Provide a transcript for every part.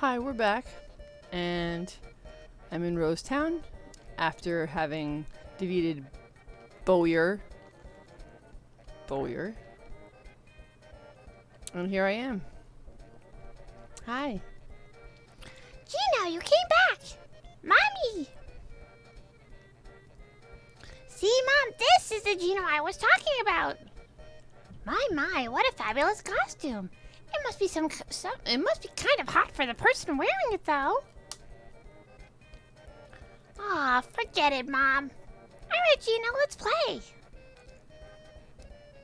Hi, we're back. And I'm in Rose Town after having defeated Bowyer. Bowyer. And here I am. Hi. Geno, you came back! Mommy! See, Mom, this is the Geno I was talking about. My, my, what a fabulous costume. It must be some, some it must be kind of hot for the person wearing it, though. Aw, forget it, Mom. Alright, Geno, let's play.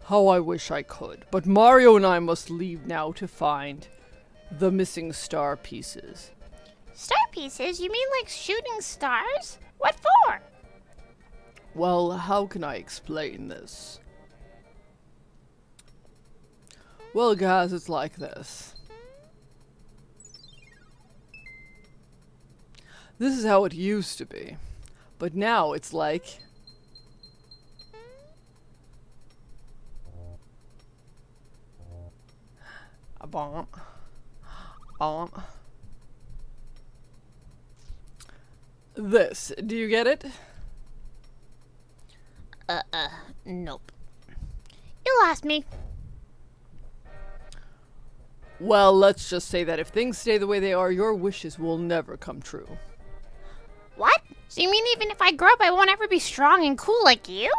How I wish I could, but Mario and I must leave now to find the missing star pieces. Star pieces? You mean like shooting stars? What for? Well, how can I explain this? Well, guys, it's like this. This is how it used to be. But now it's like... A bomb. Bomb. This. Do you get it? Uh, uh, nope. You lost me. Well, let's just say that if things stay the way they are, your wishes will never come true. What? So you mean even if I grow up, I won't ever be strong and cool like you?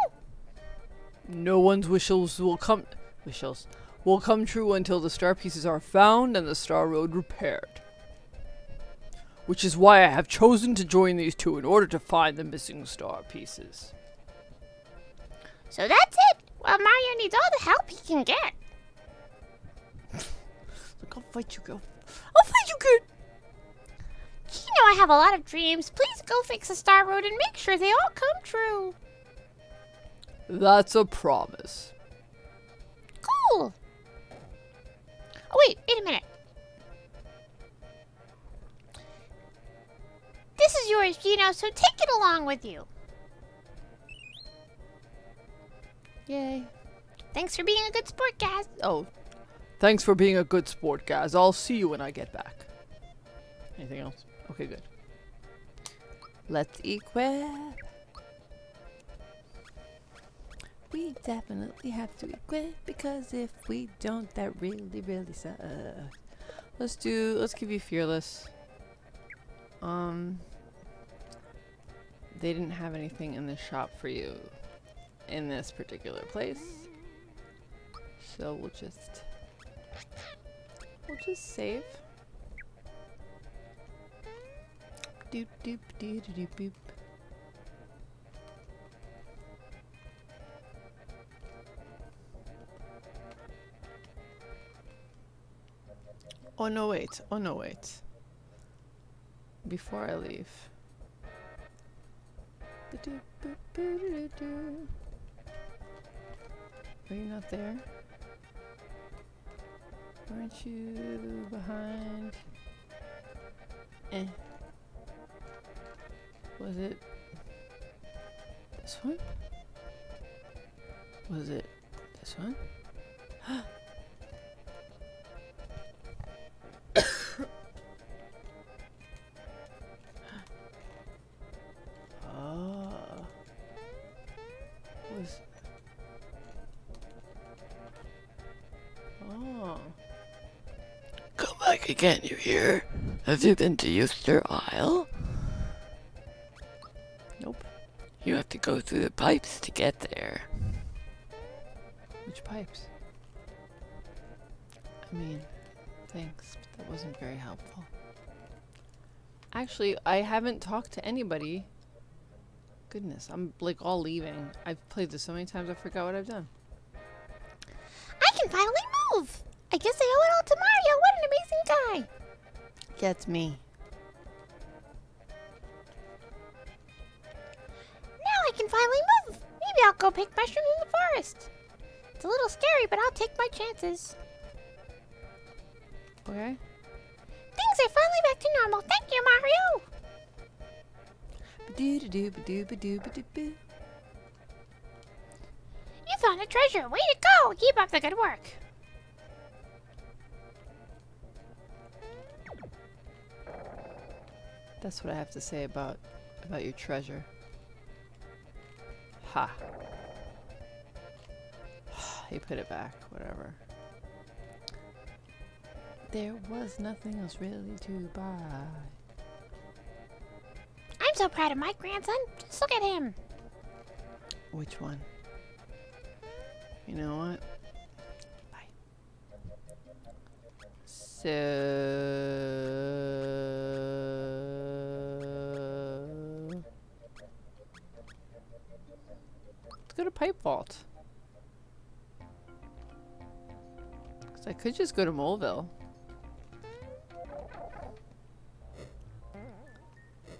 No one's wishes will come wishes will come true until the star pieces are found and the star road repaired. Which is why I have chosen to join these two in order to find the missing star pieces. So that's it. Well, Mario needs all the help he can get. Look, I'll fight you, girl. I'll fight you, good. You know I have a lot of dreams. Please go fix the Star Road and make sure they all come true. That's a promise. Cool. Oh, wait, wait a minute. This is yours, Geno, so take it along with you. Yay. Thanks for being a good sport, Gaz. Oh, thanks for being a good sport, guys. I'll see you when I get back. Anything else? Okay, good. Let's equip. We definitely have to equip because if we don't, that really, really sucks. Let's do. Let's give you fearless. Um, they didn't have anything in the shop for you in this particular place, so we'll just we'll just save. Doop doop doop doop doop. Oh no wait, oh no wait. Before I leave. Are you not there? Aren't you behind? Eh. Was it this one? Was it this one? Come back again, you hear? Have you been to Yo'ster Isle? Nope. You have to go through the pipes to get there. Which pipes? I mean, thanks, but that wasn't very helpful. Actually, I haven't talked to anybody. Goodness, I'm like all leaving. I've played this so many times I forgot what I've done. I can finally move. I guess I owe it all to Mario. Guy. Me. Now I can finally move. Maybe I'll go pick mushrooms in the forest. It's a little scary, but I'll take my chances. Okay. Things are finally back to normal. Thank you, Mario. Ba-doo. You found a treasure. Way to go. Keep up the good work. That's what I have to say about about your treasure. Ha. he put it back, whatever. There was nothing else really to buy. I'm so proud of my grandson. Just look at him. Which one? You know what? Bye. So let's go to Pipe vault. Because I could just go to Moleville.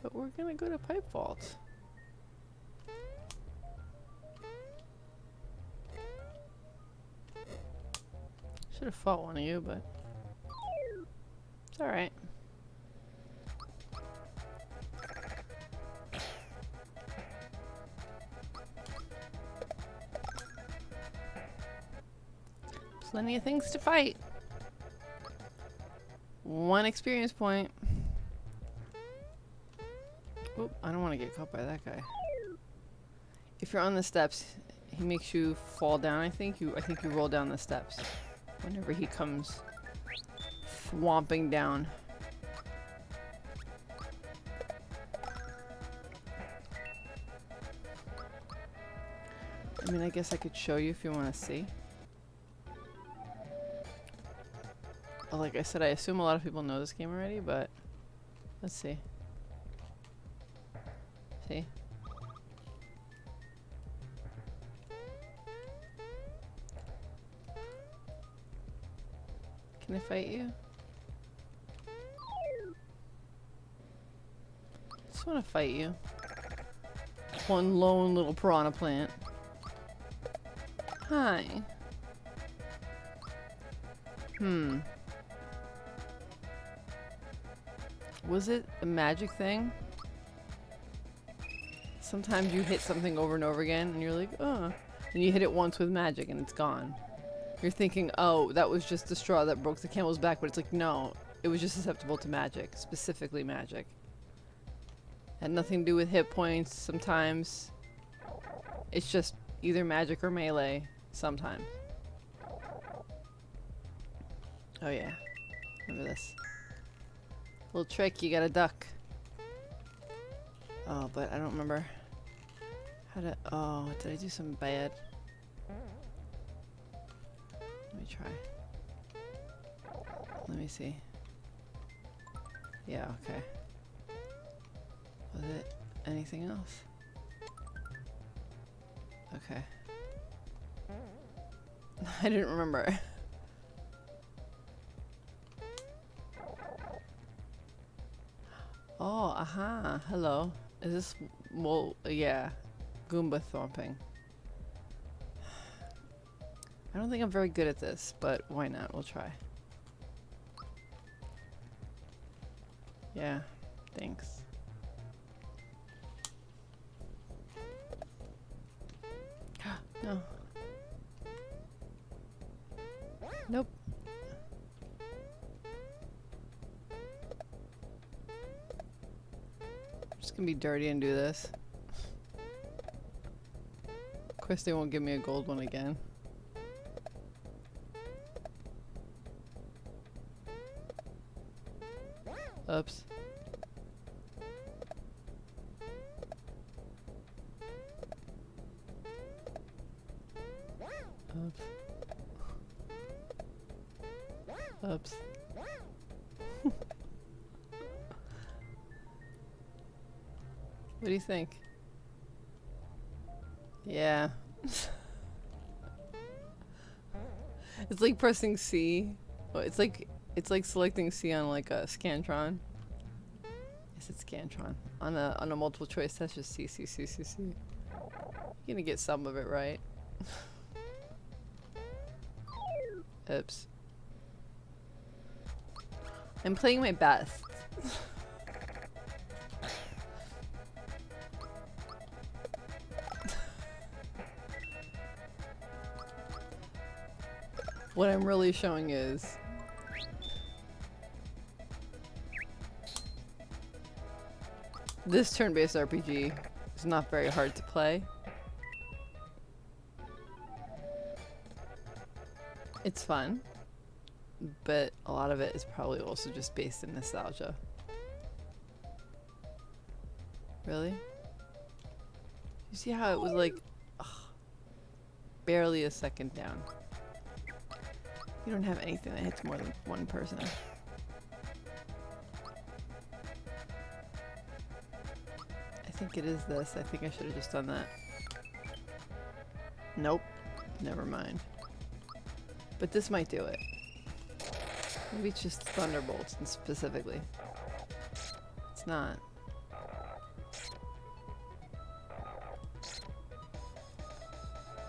But we're gonna go to Pipe Vault. Should have fought one of you, but it's alright. Plenty of things to fight. One experience point. Oop, I don't want to get caught by that guy. If you're on the steps, he makes you fall down, I think. You I think you roll down the steps whenever he comes swamping down. I mean, I guess I could show you if you want to see. Like I said, I assume a lot of people know this game already, but let's see. See? Can I fight you? Just want to fight you. One lone little piranha plant. Hi. Hmm. Was it a magic thing? Sometimes you hit something over and over again and you're like, oh. And you hit it once with magic and it's gone. You're thinking, oh, that was just the straw that broke the camel's back, but it's like, no, it was just susceptible to magic, specifically magic. Had nothing to do with hit points sometimes. It's just either magic or melee sometimes. Oh yeah, remember this. Little trick, you gotta duck. Oh, but I don't remember how to, oh, did I do something bad? Let me try. Let me see. Yeah, okay. Was it anything else? Okay. I didn't remember. oh, aha. Hello. Is this well yeah. Goomba thumping. I don't think I'm very good at this, but why not? We'll try. Yeah, thanks. no. Nope. Gonna be dirty and do this. Of course they won't give me a gold one again. Oops. Pressing C. Oh, It's like it's like selecting C on like a Scantron. Yes, it's Scantron. On a on a multiple choice test, just C C C C C. You're gonna get some of it right. Oops. I'm playing my best. What I'm really showing is This turn-based RPG is not very hard to play. It's fun, but a lot of it is probably also just based in nostalgia. Really? You see how it was like ugh, barely a second down? You don't have anything that hits more than one person. I think it is this. I think I should have just done that. Nope. Never mind. But this might do it. Maybe it's just Thunderbolts specifically. It's not.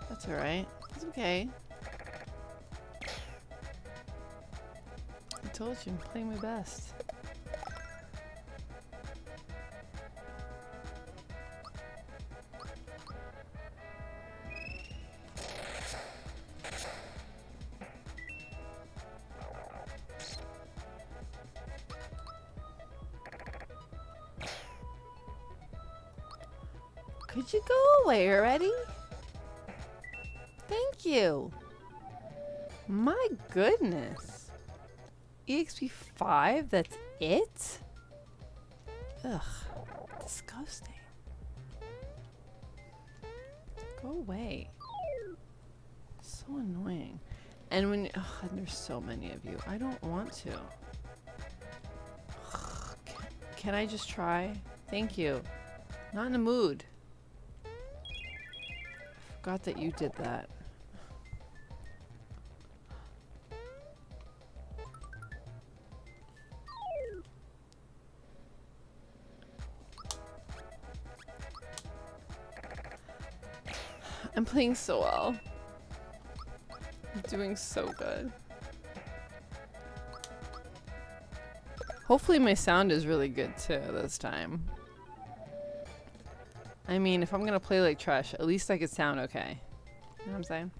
That's alright. It's okay. Told you, playing my best. Could you go away? 5? That's it? Ugh. Disgusting. Go away. So annoying. And when ugh, and there's so many of you, I don't want to. Ugh, can, can I just try? Thank you. Not in the mood. I Forgot that you did that. Playing so well. I'm doing so good. Hopefully my sound is really good too this time. I mean, if I'm gonna play like trash, at least I could sound okay. You know what I'm saying?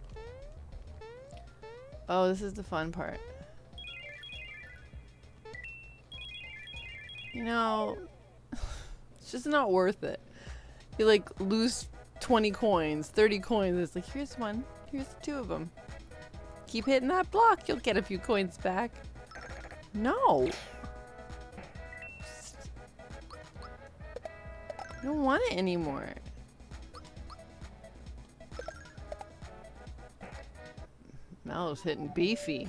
Oh, this is the fun part. You know, it's just not worth it. You like lose 20 coins, 30 coins. It's like, here's one, here's two of them. Keep hitting that block, you'll get a few coins back. No. I don't want it anymore. Mallow's hitting beefy.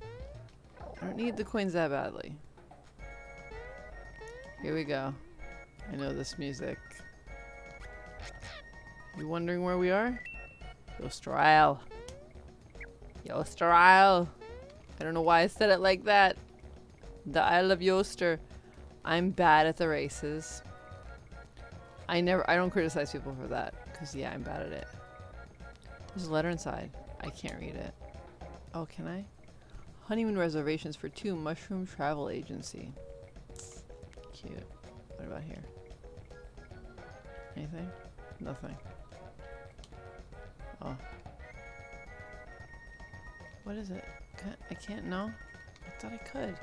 I don't need the coins that badly. Here we go. I know this music. You wondering where we are? Yo'ster Isle. Yosterisle. I don't know why I said it like that. The Isle of Yo'ster. I'm bad at the races. I never, I don't criticize people for that. Because, yeah, I'm bad at it. There's a letter inside. I can't read it. Oh, can I? Honeymoon reservations for two Mushroom Travel Agency. Cute. What about here? Anything? Nothing. Oh. What is it? I can't know? I thought I could.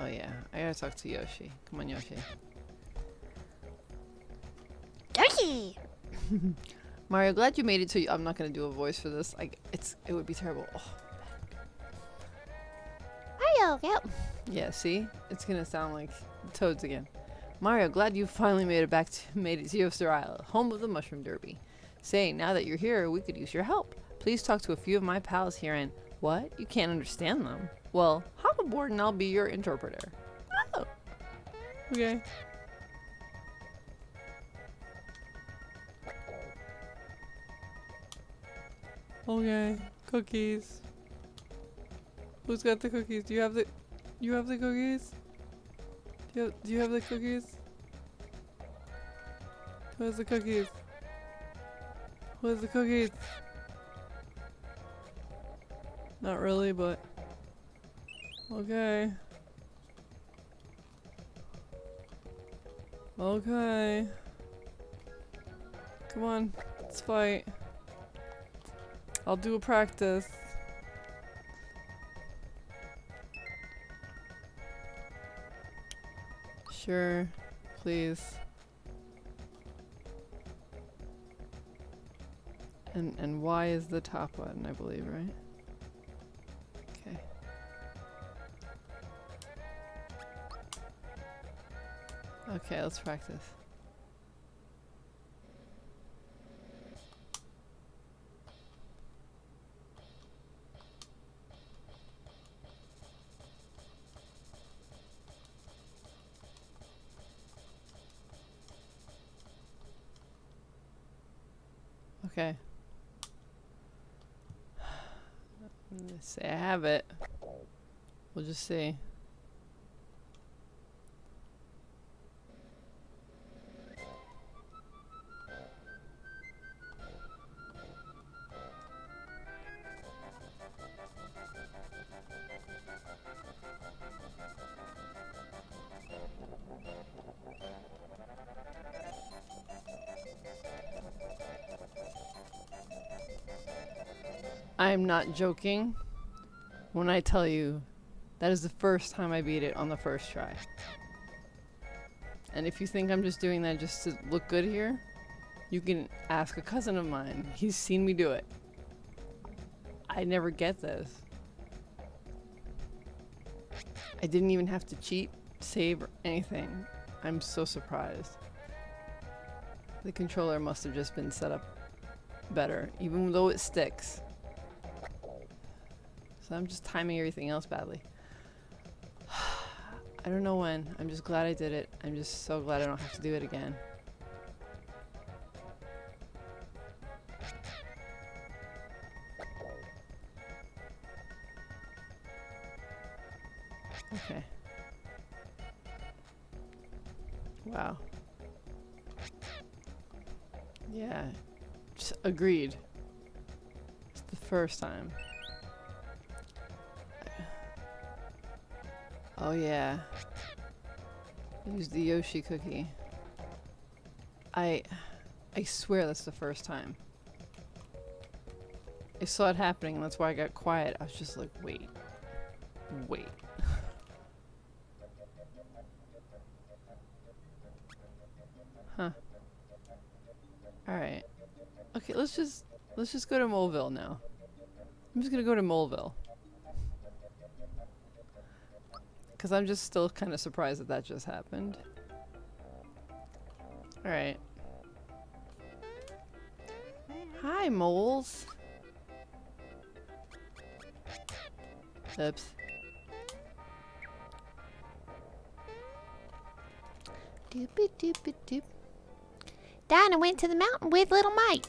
Oh yeah, I gotta talk to Yoshi. Come on, Yoshi. Yoshi! Mario, glad you made it to. You. I'm not gonna do a voice for this. Like, it's it would be terrible. Oh, Mario, yep. Yeah, see, it's gonna sound like Toads again. Mario, glad you finally made it back to made it to Yo'ster Isle, home of the Mushroom Derby. Say, now that you're here, we could use your help. Please talk to a few of my pals here and what? You can't understand them? Well, hop aboard and I'll be your interpreter. Oh. Okay. Okay. Cookies. Who's got the cookies? Do you have the you have the cookies? Do you have, do you have the cookies? Where's the cookies? Where's the cookies? Not really, but okay. Okay. Come on, let's fight. I'll do a practice. Sure. Please. And and Y is the top one, I believe, right? Okay. Okay, let's practice. Just see. I am not joking when I tell you that is the first time I beat it on the first try. And if you think I'm just doing that just to look good here, you can ask a cousin of mine. He's seen me do it. I never get this. I didn't even have to cheat, save, or anything. I'm so surprised. The controller must have just been set up better, even though it sticks. So I'm just timing everything else badly. I don't know when. I'm just glad I did it. I'm just so glad I don't have to do it again. Okay. Wow. Yeah. Just agreed. It's the first time. Oh yeah. Use the Yoshi cookie. I I swear that's the first time. I saw it happening and that's why I got quiet. I was just like, wait. Wait. huh. Alright. Okay, let's just let's just go to Moleville now. I'm just gonna go to Moleville. Because I'm just still kind of surprised that that just happened. Alright. Hi, moles. Oops. Doopy doopy doop. Dyna went to the mountain with little Mike,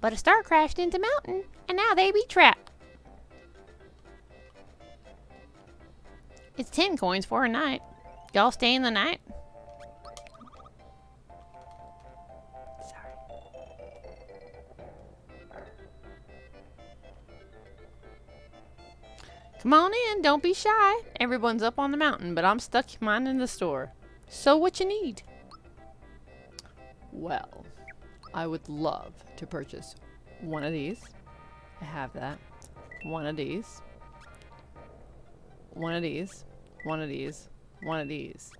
but a star crashed into mountain, and now they be trapped. It's ten coins for a night. Y'all stay in the night? Sorry. Come on in, don't be shy. Everyone's up on the mountain, but I'm stuck minding the store. So what you need? Well, I would love to purchase one of these. I have that. One of these. One of these. One of these. One of these.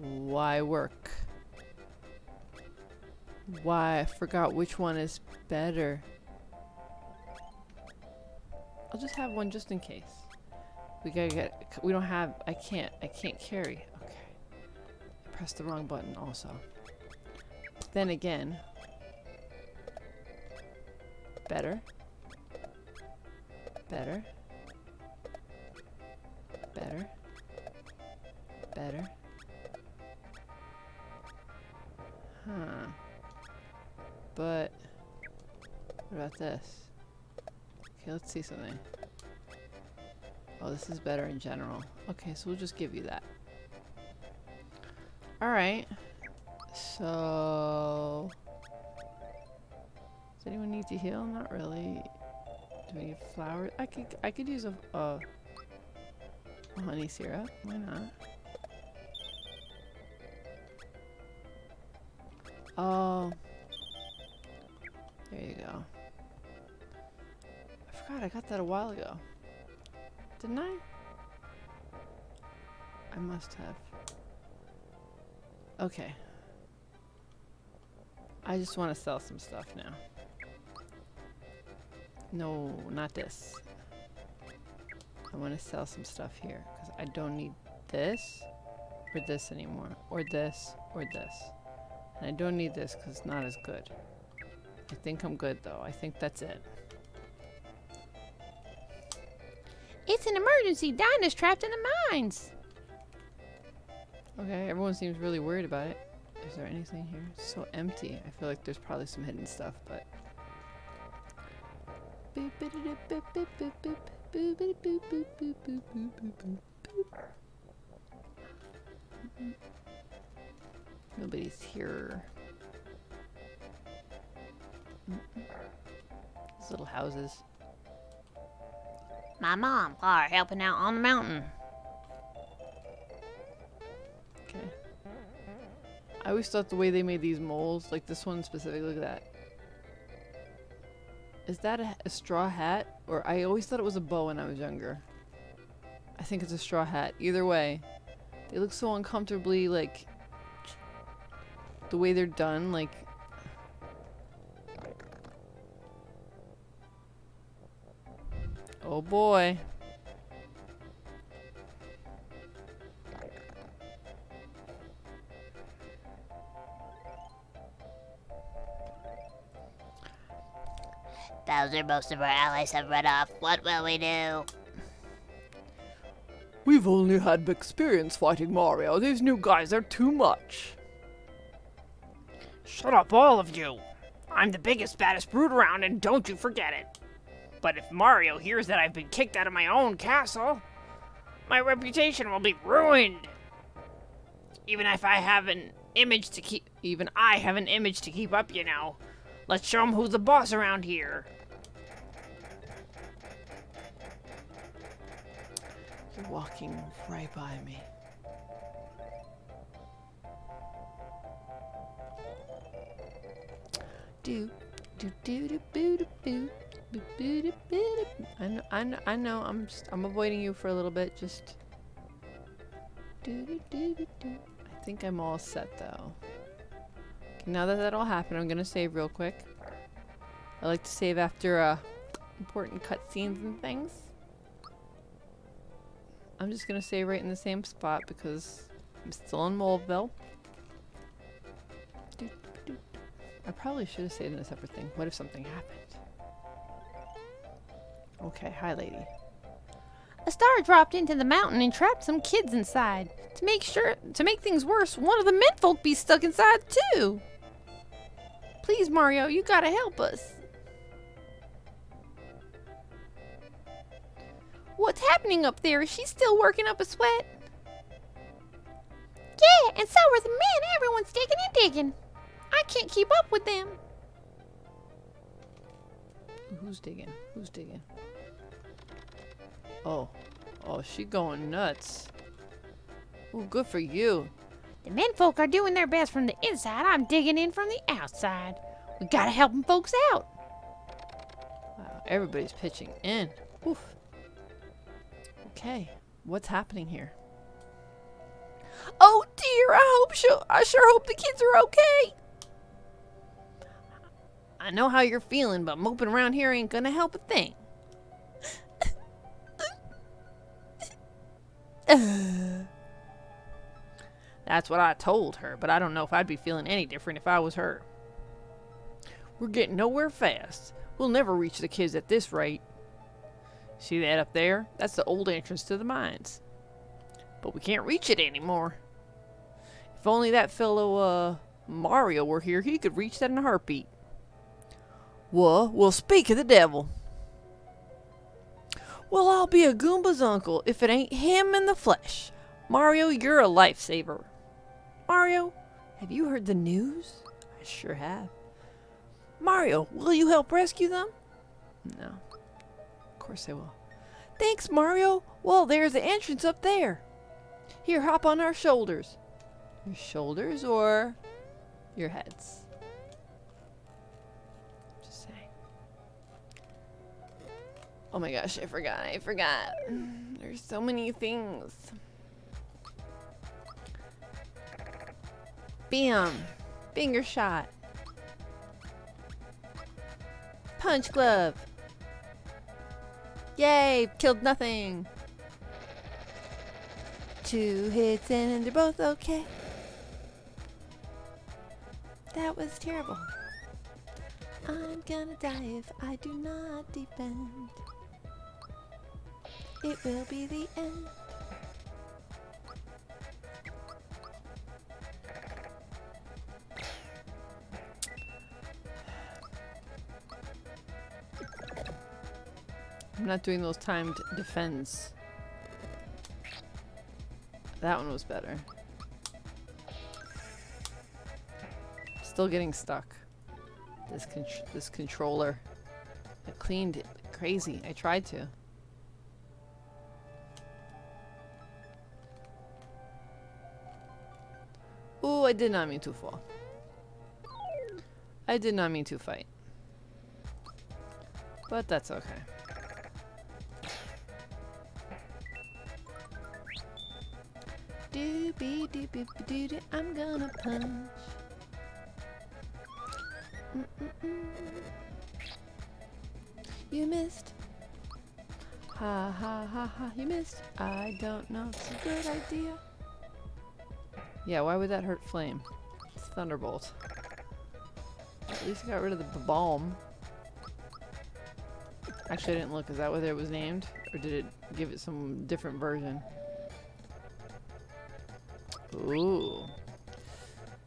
Why work? Why? I forgot which one is better. I'll just have one just in case. We gotta get. We don't have. I can't. I can't carry. Okay. I pressed the wrong button also. Then again. Better. Better. Better. Better. Huh. But, what about this? Okay, let's see something. Oh, this is better in general. Okay, so we'll just give you that. Alright. So... Does anyone need to heal? Not really. Do we need flowers? I could I could use a, honey syrup. Why not? Oh. There you go. I forgot I got that a while ago. Didn't I? I must have. Okay. I just want to sell some stuff now. No, not this. I want to sell some stuff here because I don't need this or this anymore, or this or this. And I don't need this because it's not as good. I think I'm good though. I think that's it. It's an emergency. Dyna's trapped in the mines. Okay, everyone seems really worried about it. Is there anything here? It's so empty. I feel like there's probably some hidden stuff, but. Nobody's here. These little houses. My mom are helping out on the mountain. Okay. I always thought the way they made these moles, like this one specifically, that. Is that a, a straw hat? Or I always thought it was a bow when I was younger. I think it's a straw hat. Either way, they look so uncomfortably like the way they're done, like Oh boy. Bowser, most of our allies have run off. What will we do? We've only had experience fighting Mario. These new guys are too much. Shut up, all of you! I'm the biggest, baddest brute around, and don't you forget it! But if Mario hears that I've been kicked out of my own castle, my reputation will be ruined! Even if I have an image to keep. Even I have an image to keep up, you know. Let's show him who's the boss around here. Walking right by me. Do do do do boo do boo. I know, I know. I'm just, I'm avoiding you for a little bit. Just. I think I'm all set though. Okay, now that that all happened, I'm gonna save real quick. I like to save after uh, important cutscenes and things. I'm just gonna stay right in the same spot because I'm still in Moleville. Do, do, do. I probably should have stayed in a separate thing. What if something happened? Okay, hi lady. A star dropped into the mountain and trapped some kids inside. To make sure to make things worse, one of the menfolk be stuck inside too. Please, Mario, you gotta help us. What's happening up there? Is she still working up a sweat? Yeah, and so are the men. Everyone's digging and digging. I can't keep up with them. Who's digging? Who's digging? Oh. Oh, she going nuts. Oh, good for you. The menfolk are doing their best from the inside. I'm digging in from the outside. We gotta help them folks out. Wow, everybody's pitching in. Oof. Okay, what's happening here? Oh dear, I hope sure I sure hope the kids are okay. I know how you're feeling, but moping around here ain't gonna help a thing. That's what I told her, but I don't know if I'd be feeling any different if I was her. We're getting nowhere fast. We'll never reach the kids at this rate. See that up there? That's the old entrance to the mines. But we can't reach it anymore. If only that fellow, uh, Mario were here, he could reach that in a heartbeat. Well, we'll speak of the devil. Well, I'll be a Goomba's uncle if it ain't him in the flesh. Mario, you're a lifesaver. Mario, have you heard the news? I sure have. Mario, will you help rescue them? No. Course I will. Thanks, Mario. Well, there's the entrance up there. Here, hop on our shoulders. Your shoulders or your heads? Just saying. Oh my gosh, I forgot. I forgot. There's so many things. Bam. Finger shot. Punch glove. Yay, killed nothing. Two hits in and they're both okay. That was terrible. I'm gonna die if I do not defend. It will be the end. Not doing those timed defense. That one was better. Still getting stuck. This con this controller. I cleaned it crazy. I tried to. Ooh, I did not mean to fall. I did not mean to fight. But that's okay. Doobie doobie doo doo, I'm gonna punch. You missed. Ha ha ha ha, you missed. I don't know, it's a good idea. Yeah, why would that hurt Flame? It's Thunderbolt. At least I got rid of the bomb. Actually, I didn't look. Is that what it was named? Or did it give it some different version? Ooh.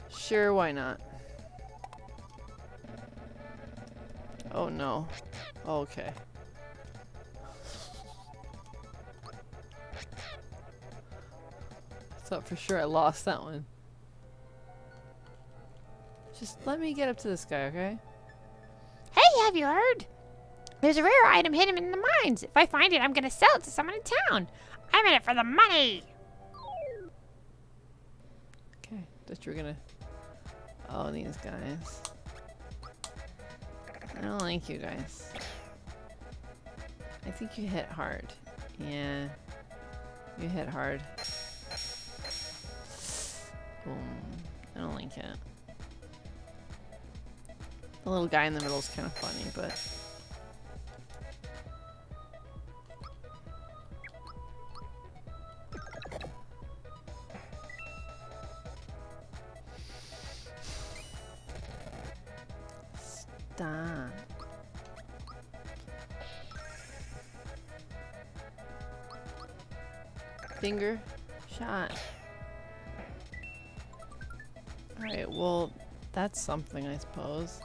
Sure, why not? Oh no. Okay. Thought for sure I lost that one. Just let me get up to this guy, okay? Hey, have you heard? There's a rare item hidden in the mines. If I find it, I'm gonna sell it to someone in town. I'm in it for the money. Thought you're gonna. Oh, these guys. I don't like you guys. I think you hit hard. Yeah. You hit hard. Boom. I don't like it. The little guy in the middle is kind of funny, but. Finger shot. Alright, well, that's something, I suppose.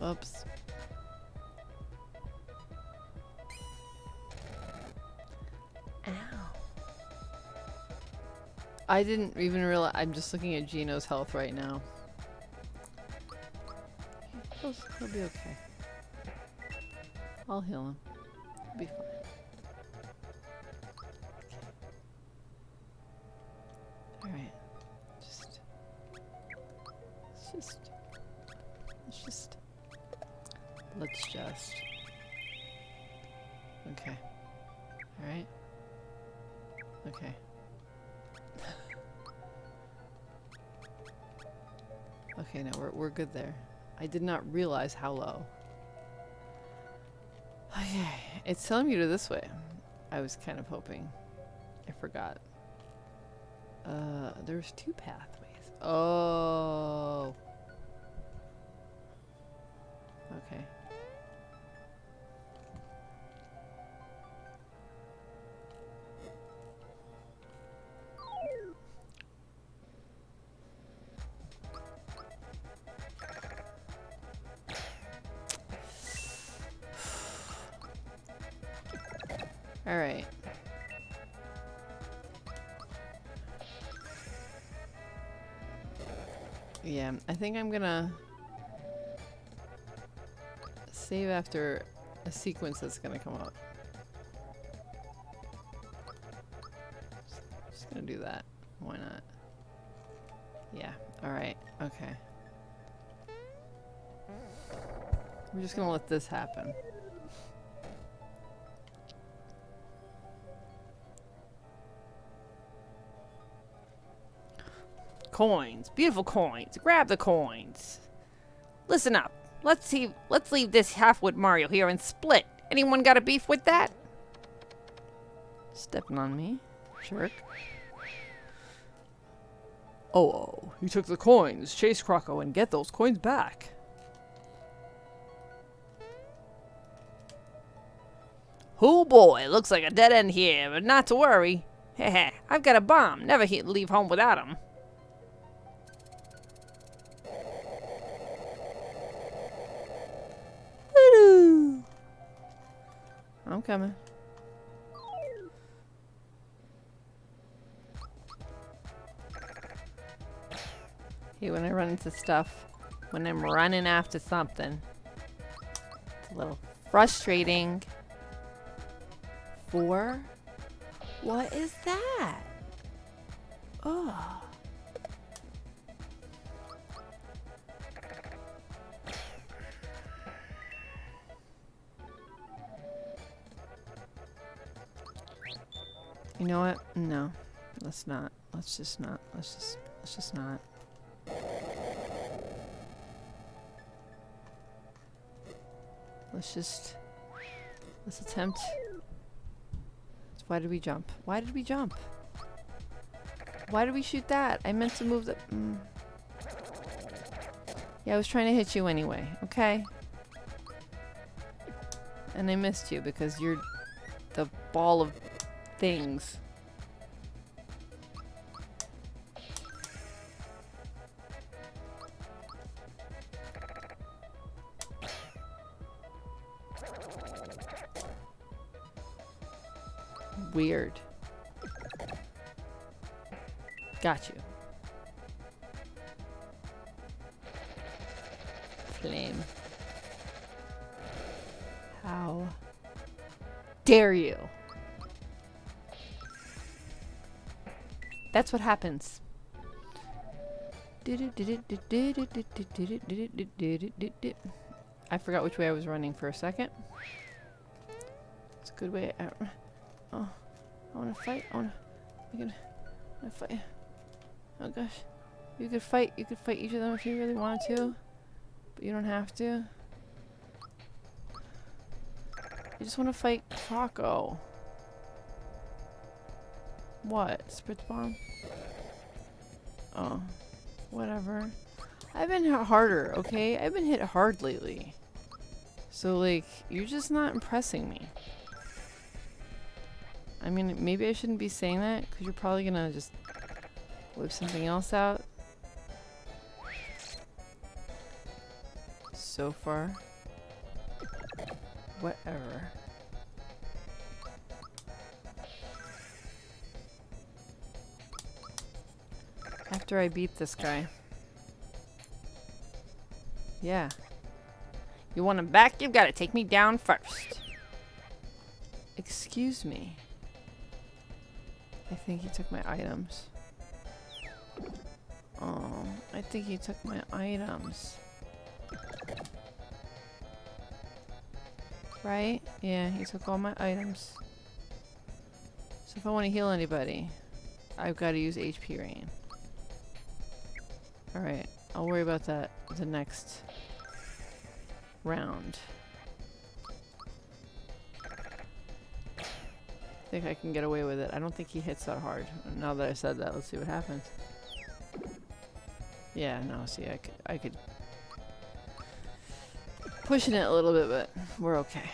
Oops. Ow. I didn't even realize. I'm just looking at Geno's health right now. He'll, he'll be okay. I'll heal him. He'll be fine. Let's just. Okay. Alright. Okay. Okay, no, we're, we're good there. I did not realize how low. Okay, it's telling me to this way. I was kind of hoping. I forgot. Uh, there's two pathways. Oh. Yeah, I think I'm gonna save after a sequence that's gonna come up. Just, just gonna do that. Why not? Yeah, alright, okay. I'm just gonna let this happen. Coins. Beautiful coins. Grab the coins. Listen up. Let's see. Let's leave this half-wit Mario here and split. Anyone got a beef with that? Stepping on me. Jerk. Oh, oh, you took the coins. Chase Croco and get those coins back. Oh boy, looks like a dead end here, but not to worry. Heh heh, I've got a bomb. Never leave home without 'em. I'm coming. Hey, when I run into stuff, when I'm running after something, it's a little frustrating. Four? What is that? Oh. You know what? No. Let's not. Let's just not. Let's just let's just not. Let's just let's attempt why did we jump? Why did we jump? Why did we shoot that? I meant to move the... Mm. Yeah, I was trying to hit you anyway, okay? And I missed you because you're the ball of things. Weird. Got you. Flame. How dare you? That's what happens. I forgot which way I was running for a second. It's a good way. oh. I wanna fight. I. You can. I fight. Oh gosh. You could fight. You could fight each of them if you really wanted to, but you don't have to. You just want to fight Croco. What? Spritz bomb? Oh, whatever. I've been hit harder, okay? I've been hit hard lately. So, like, you're just not impressing me. I mean, maybe I shouldn't be saying that because you're probably gonna just whip something else out. So far. Whatever. After I beat this guy. Yeah. You want him back? You've got to take me down first. Excuse me. I think he took my items. Oh, I think he took my items. Right? Yeah, he took all my items. So if I want to heal anybody, I've got to use HP rain. Alright, I'll worry about that the next round. I think I can get away with it. I don't think he hits that hard. Now that I said that, let's see what happens. Yeah, no, see, I could, I could pushing it a little bit, but we're okay.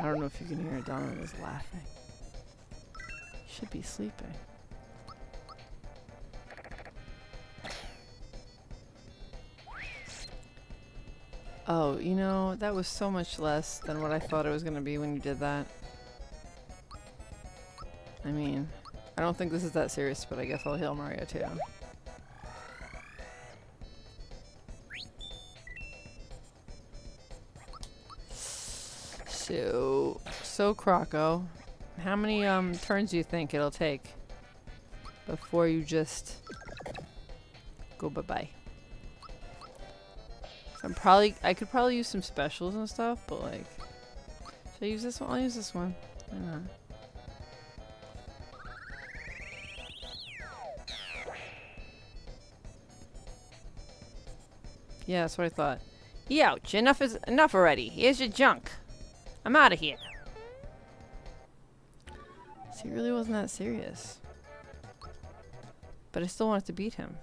I don't know if you can hear Donna is laughing. Should be sleeping. Oh, you know, that was so much less than what I thought it was going to be when you did that. I mean, I don't think this is that serious, but I guess I'll heal Mario too. So, so Croco, how many um turns do you think it'll take before you just go bye-bye? I'm probably- I could probably use some specials and stuff, but like... Should I use this one? I'll use this one. Not? Yeah, that's what I thought. Youch, enough is enough already. Here's your junk. I'm out of here. See, it really wasn't that serious. But I still wanted to beat him.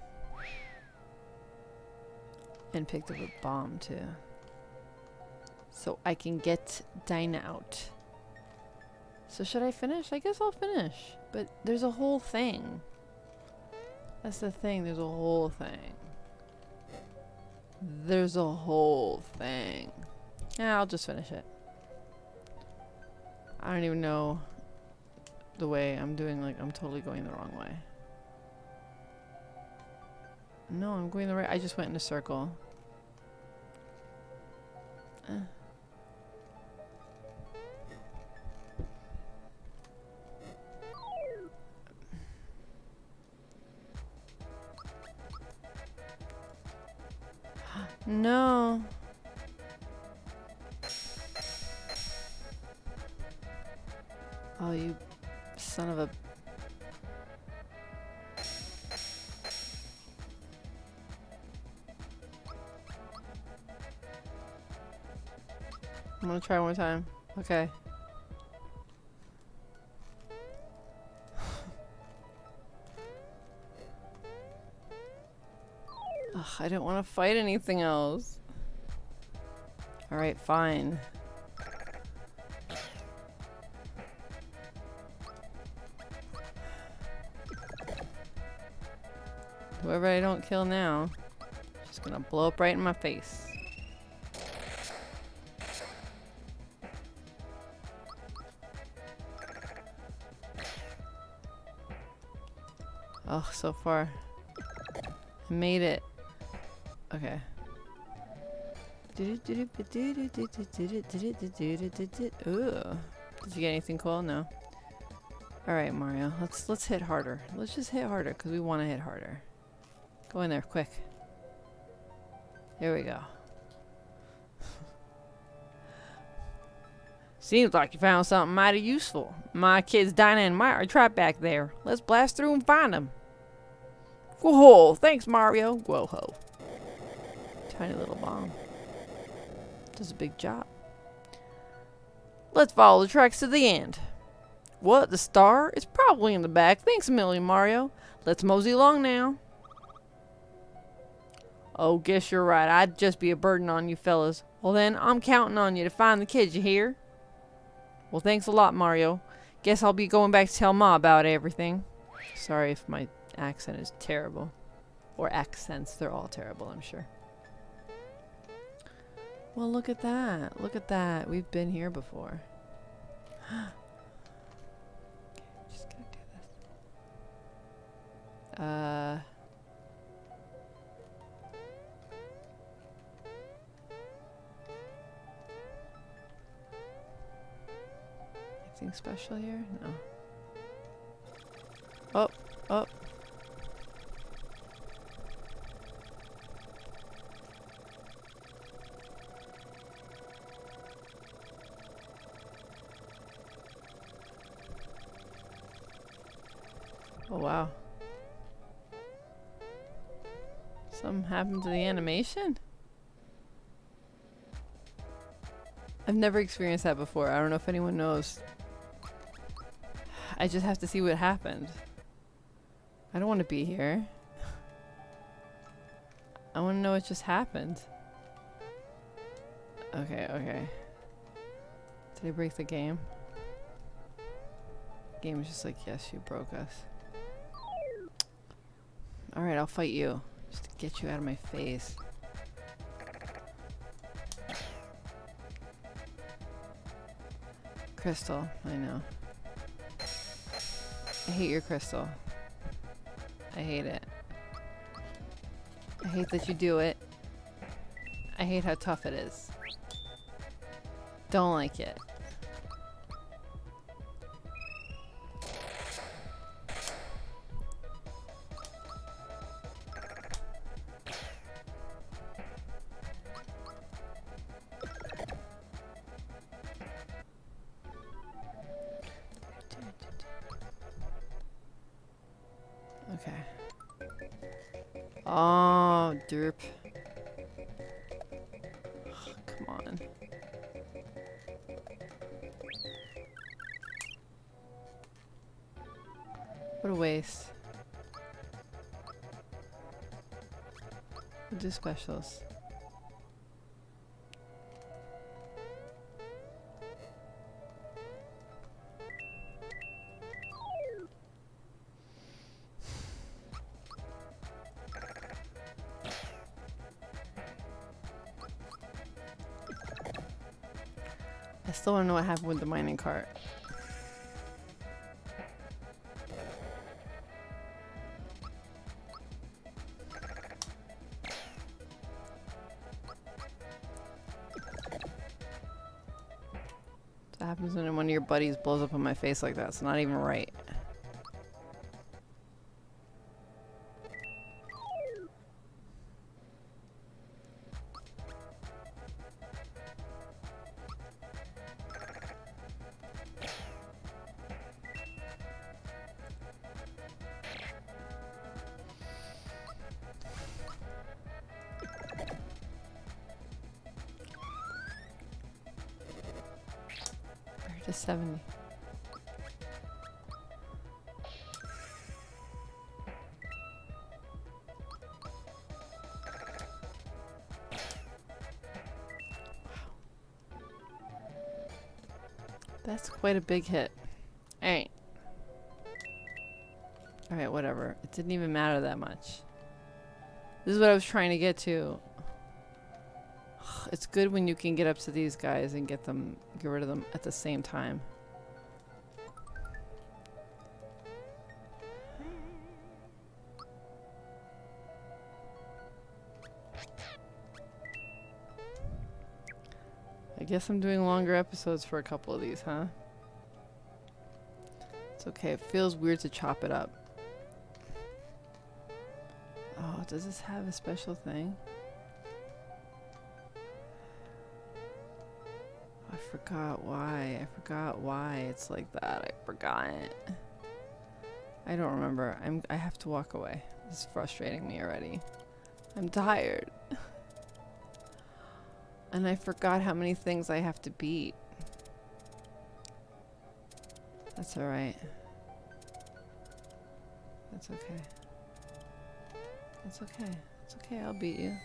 And picked up a bomb too. So I can get Dyna out. So should I finish? I guess I'll finish. But there's a whole thing. That's the thing, there's a whole thing. There's a whole thing. Yeah, I'll just finish it. I don't even know the way I'm doing, like, I'm totally going the wrong way. No, I'm going the right. I just went in a circle. No. Oh, you son of a gonna try one more time. Okay. Ugh, I don't want to fight anything else. Alright, fine. Whoever I don't kill now, just gonna blow up right in my face. Oh, so far. I made it. Okay. Ooh. Did you get anything cool? No. Alright, Mario. Let's let's hit harder. Let's just hit harder because we want to hit harder. Go in there, quick. There we go. Seems like you found something mighty useful. My kids Dyna and Maya are trapped back there. Let's blast through and find them. Whoa, thanks Mario. Whoa-ho. Tiny little bomb. Does a big job. Let's follow the tracks to the end. What, the star? It's probably in the back. Thanks a million, Mario. Let's mosey along now. Oh, guess you're right. I'd just be a burden on you fellas. Well then, I'm counting on you to find the kids, you hear? Well, thanks a lot, Mario. Guess I'll be going back to tell Ma about everything. Sorry if my accent is terrible. Or accents, they're all terrible, I'm sure. Well, look at that. Look at that. We've been here before. okay, just gonna do this. Uh... Anything special here? No. Oh, oh. Oh wow. Something happened to the animation? I've never experienced that before. I don't know if anyone knows. I just have to see what happened. I don't want to be here. I want to know what just happened. Okay, okay. Did I break the game? game is just like, yes, you broke us. Alright, I'll fight you. Just to get you out of my face. Crystal, I know. I hate your crystal. I hate it. I hate that you do it. I hate how tough it is. Don't like it. Specials. I still to know what happened with the mining cart. Happens when one of your buddies blows up on my face like that? It's not even right. Quite a big hit. Alright. Alright, whatever. It didn't even matter that much. This is what I was trying to get to. It's good when you can get up to these guys and get them, get rid of them at the same time. I guess I'm doing longer episodes for a couple of these, huh? Okay. It feels weird to chop it up. Oh, does this have a special thing? I forgot why. I forgot why it's like that. I forgot. I don't remember. I'm I have to walk away. This is frustrating me already. I'm tired. and I forgot how many things I have to beat. That's alright. That's okay. That's okay. It's okay, I'll beat you.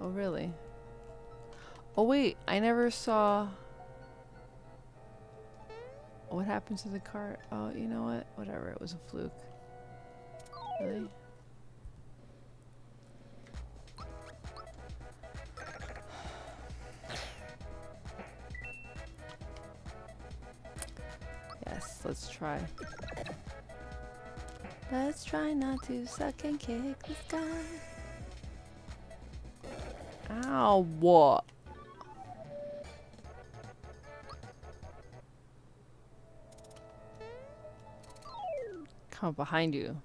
Oh really? Oh wait, I never saw what happened to the cart. Oh, you know what? Whatever, it was a fluke. Really? Yes, let's try. Let's try not to suck and kick the sky. Ow, what? Come up behind you.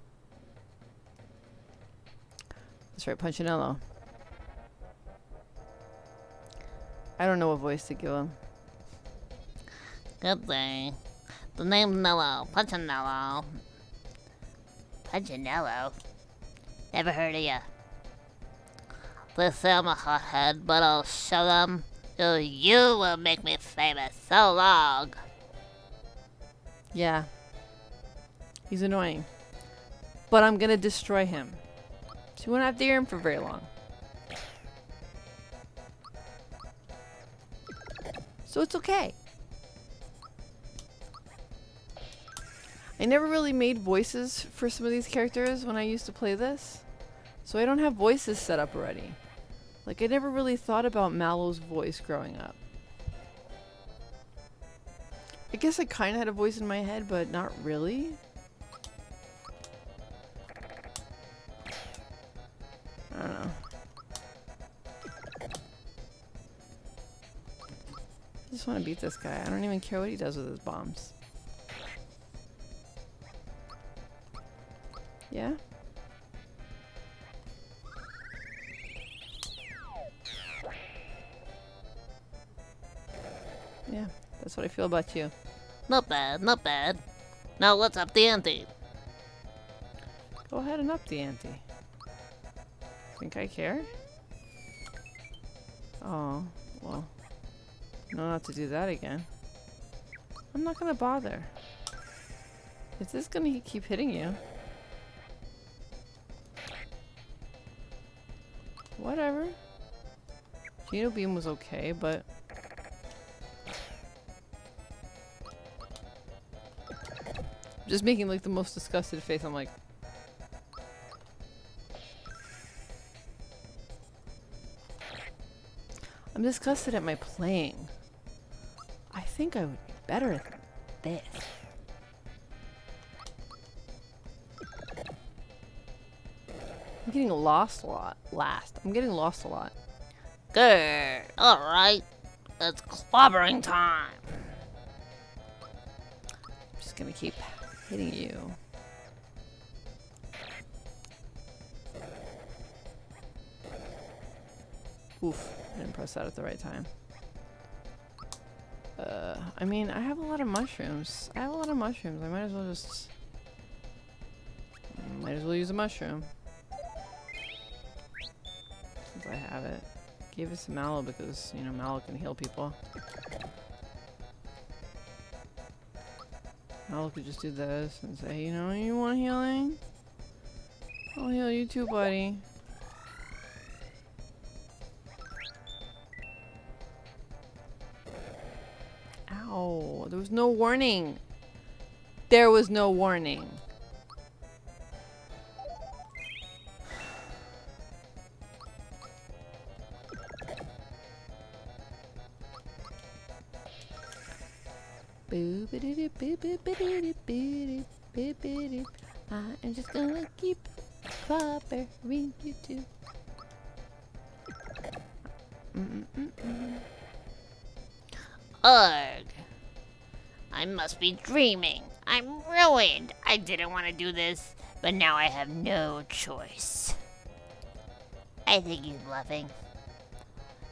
That's right, Punchinello. I don't know what voice to give him. Good day. The name's Nello. Punchinello. Punchinello? Never heard of ya. They say I'm a hothead, but I'll show them. You, you will make me famous. So long. Yeah. He's annoying. But I'm gonna destroy him. So you won't have to hear him for very long. So it's okay. I never really made voices for some of these characters when I used to play this. So I don't have voices set up already. Like I never really thought about Mallow's voice growing up. I guess I kind of had a voice in my head, but not really. I don't know. I just want to beat this guy. I don't even care what he does with his bombs. Yeah? Yeah, that's what I feel about you. Not bad, not bad. Now let's up the ante? Go ahead and up the ante. Think I care? Oh, well. No, not to do that again. I'm not gonna bother. Is this gonna keep hitting you? Whatever. Geno Beam was okay, but... Just making like the most disgusted face. I'm like, I'm disgusted at my playing. I think I would be better at this. I'm getting lost a lot. Last. I'm getting lost a lot. Good. All right. It's clobbering time. I'm just gonna keep hitting you. Oof, I didn't press that at the right time. Uh, I mean, I have a lot of mushrooms. I have a lot of mushrooms. I might as well just... Might as well use a mushroom. I have it. Give it some mallow because, you know, mallow can heal people. Mallow could just do this and say, you know, you want healing? I'll heal you too, buddy. Ow, there was no warning. There was no warning. I am just gonna keep clobbering you too. Ugh. I must be dreaming. I'm ruined. I didn't want to do this, but now I have no choice. I think he's bluffing.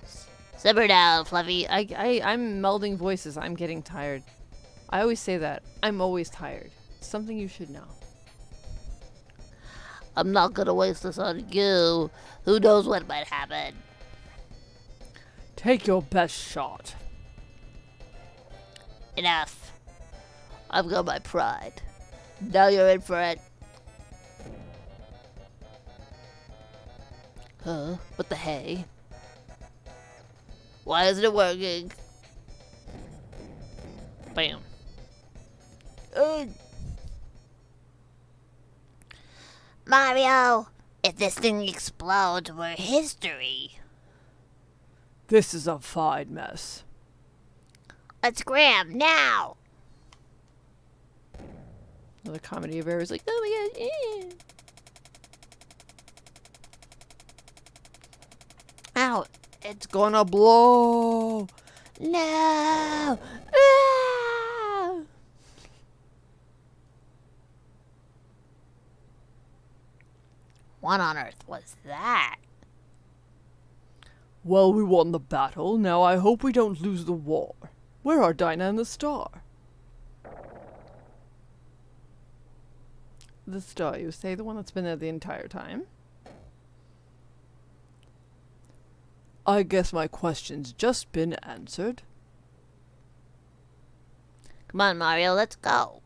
S- Simmer down, Fluffy. I, I, I'm melding voices. I'm getting tired. I always say that. I'm always tired. It's something you should know. I'm not gonna waste this on you. Who knows what might happen? Take your best shot. Enough. I've got my pride. Now you're in for it. Huh? What the hey? Why isn't it working? Bam. Mario, if this thing explodes, we're history. This is a fine mess. Let's grab now. Another comedy of errors like, oh my god, eh. Ow, it's gonna blow. No. Ah! What on earth was that? Well, we won the battle. Now I hope we don't lose the war. Where are Dyna and the star? The star, you say the one that's been there the entire time? I guess my question's just been answered. Come on, Mario, let's go.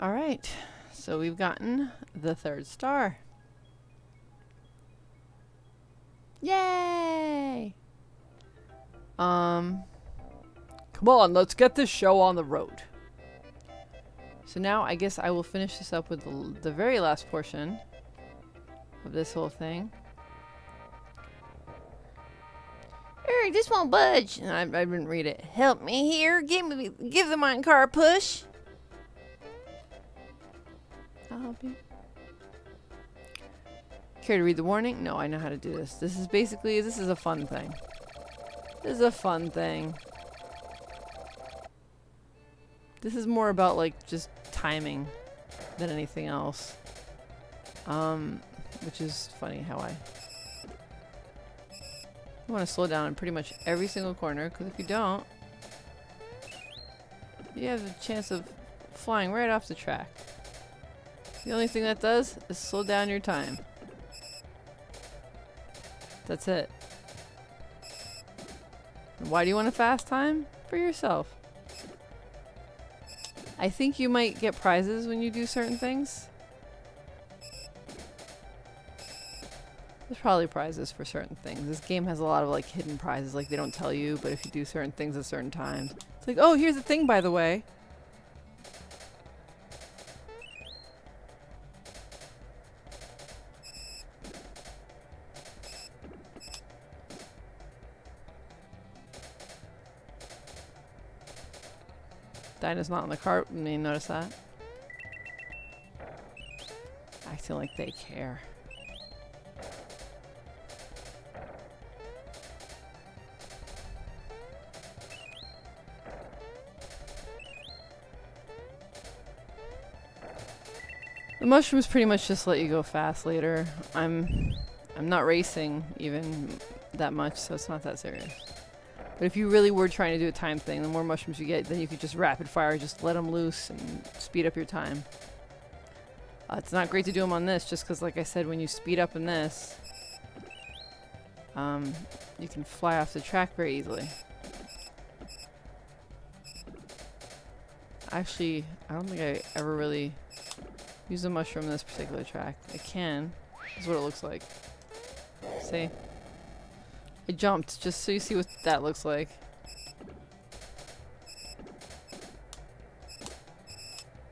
All right, so we've gotten the third star. Yay! Um, come on, let's get this show on the road. So now I guess I will finish this up with the, the very last portion of this whole thing. This won't budge. And I, I didn't read it. Help me here. Give me, give the minecart a push. I'll help you. Care to read the warning? No, I know how to do this. This is basically, this is a fun thing. This is a fun thing. This is more about like just timing than anything else. Um, which is funny how I you want to slow down in pretty much every single corner because if you don't, you have a chance of flying right off the track. The only thing that does is slow down your time. That's it. And why do you want a fast time? For yourself. I think you might get prizes when you do certain things. There's probably prizes for certain things. This game has a lot of like hidden prizes, like they don't tell you, but if you do certain things at certain times. It's like, oh, here's the thing by the way. Dyna's not on the cart. You notice that. Acting like they care. The mushrooms pretty much just let you go fast later. I'm I'm not racing even that much, so it's not that serious. But if you really were trying to do a time thing, the more mushrooms you get, then you could just rapid fire, just let them loose and speed up your time. Uh, it's not great to do them on this, just because, like I said, when you speed up in this, um, you can fly off the track very easily. Actually, I don't think I ever really use a mushroom in this particular track. I can. This is what it looks like. See? I jumped just so you see what that looks like.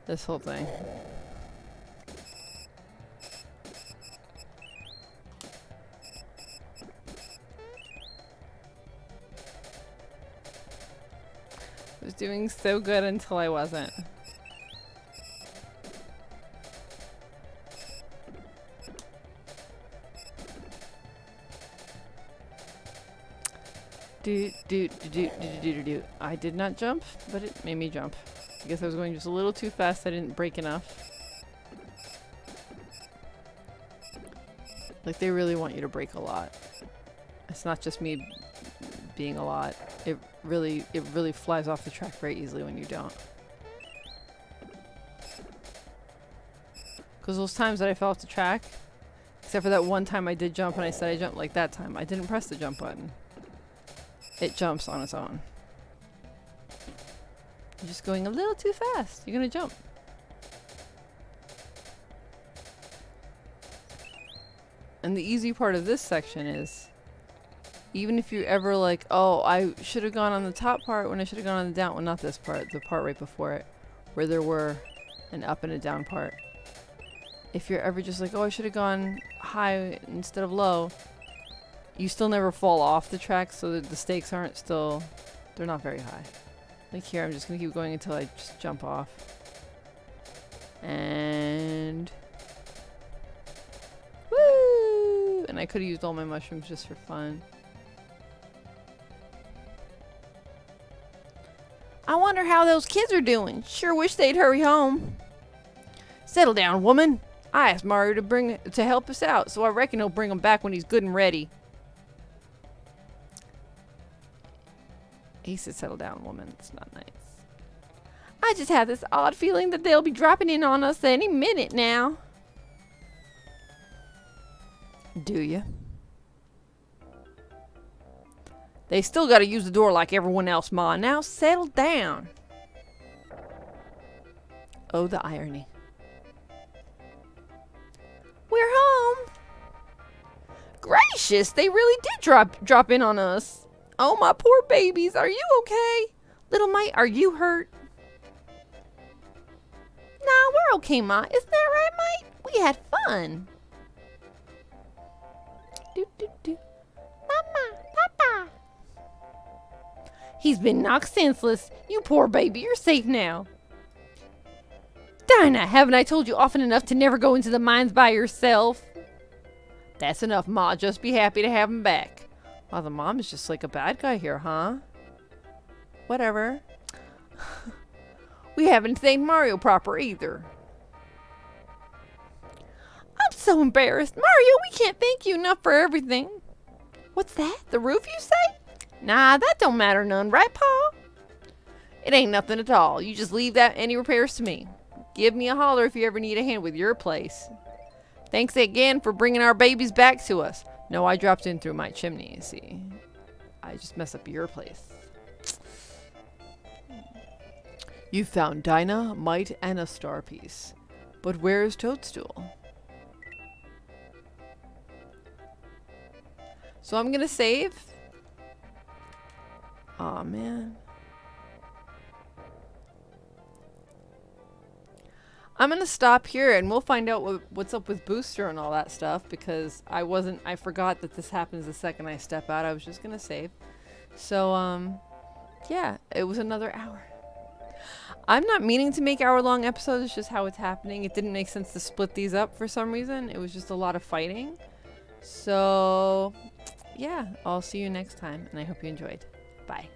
This whole thing. I was doing so good until I wasn't. Do, do, do, do, do, do. I did not jump, but it made me jump. I guess I was going just a little too fast. I didn't break enough. Like, they really want you to break a lot. It's not just me being a lot. It really, it really flies off the track very easily when you don't. Because those times that I fell off the track, except for that one time I did jump and I said I jumped like that time, I didn't press the jump button. It jumps on its own. You're just going a little too fast. You're gonna jump. And the easy part of this section is even if you're ever like, oh, I should have gone on the top part when I should have gone on the down, well, not this part, the part right before it, where there were an up and a down part. If you're ever just like, oh, I should have gone high instead of low, you still never fall off the track, so the stakes aren't still, they're not very high. Like here, I'm just gonna keep going until I just jump off. And... Woo! And I could have used all my mushrooms just for fun. I wonder how those kids are doing. Sure wish they'd hurry home. Settle down, woman. I asked Mario to bring to help us out, so I reckon he'll bring them back when he's good and ready. He settle down, woman. It's not nice. I just have this odd feeling that they'll be dropping in on us any minute now. Do you? They still gotta use the door like everyone else, Ma. Now settle down. Oh, the irony. We're home. Gracious, they really did drop drop in on us. Oh, my poor babies. Are you okay? Little Mite, are you hurt? Nah, we're okay, Ma. Isn't that right, Mite? We had fun. Do, do, do. Mama, Papa. He's been knocked senseless. You poor baby. You're safe now. Dyna, haven't I told you often enough to never go into the mines by yourself? That's enough, Ma. Just be happy to have him back. Wow, the mom is just like a bad guy here, huh? Whatever. we haven't thanked Mario proper either. I'm so embarrassed. Mario, we can't thank you enough for everything. What's that? The roof, you say? Nah, that don't matter none, right, Pa? It ain't nothing at all. You just leave that any repairs to me. Give me a holler if you ever need a hand with your place. Thanks again for bringing our babies back to us. No, I dropped in through my chimney, see. I just messed up your place. You found Dyna, Mite, and a star piece. But where is Toadstool? So I'm gonna save. Aw, man. I'm gonna stop here and we'll find out what, what's up with Booster and all that stuff because I wasn't, I forgot that this happens the second I step out. I was just gonna save. So, um, yeah, it was another hour. I'm not meaning to make hour long episodes, it's just how it's happening. It didn't make sense to split these up for some reason. It was just a lot of fighting. So, yeah, I'll see you next time and I hope you enjoyed. Bye.